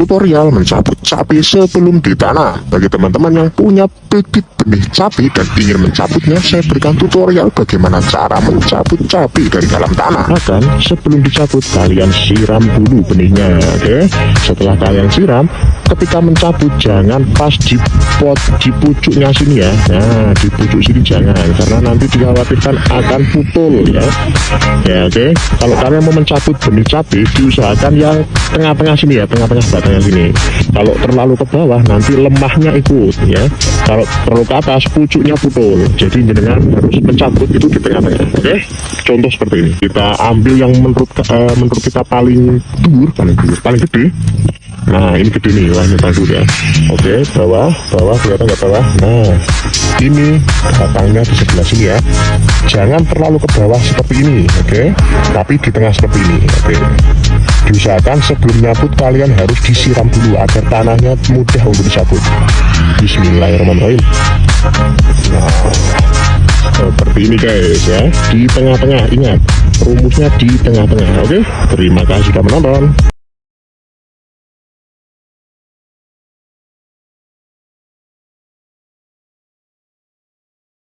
tutorial mencabut cabai sebelum ditanam. Bagi teman-teman yang punya bibit benih cabai dan ingin mencabutnya, saya berikan tutorial bagaimana cara mencabut cabai dari dalam tanah. Akan sebelum dicabut, kalian siram dulu benihnya, oke? Setelah kalian siram, ketika mencabut jangan pas di pot di pucuknya sini ya. Nah, di pucuk sini jangan, karena nanti dikhawatirkan akan putul ya. Ya, oke. Kalau kalian mau mencabut benih cabai, diusahakan yang tengah-tengah sini ya, tengah-tengah batangnya sini. Kalau terlalu ke bawah, nanti lemahnya ikut ya. Kalau terlalu ke atas, pucuknya putul. Jadi jenengan harus mencabut itu di tengah-tengah. Oke? Contoh seperti ini. Kita ambil yang menurut eh, menurut kita paling dur, paling dur, paling gede. Nah, ini gede nih, wah ini ya. Oke, bawah, bawah, kelihatan nggak bawah? Nah, ini batangnya di sebelah sini ya. Jangan terlalu ke bawah seperti ini, oke? Tapi di tengah seperti ini, oke? Diusahakan sebelum nyabut kalian harus disiram dulu agar tanahnya mudah untuk dicabut. Bismillahirrahmanirrahim. Nah, seperti ini guys ya. Di tengah-tengah ingat rumusnya di tengah-tengah. Oke. Terima kasih sudah menonton.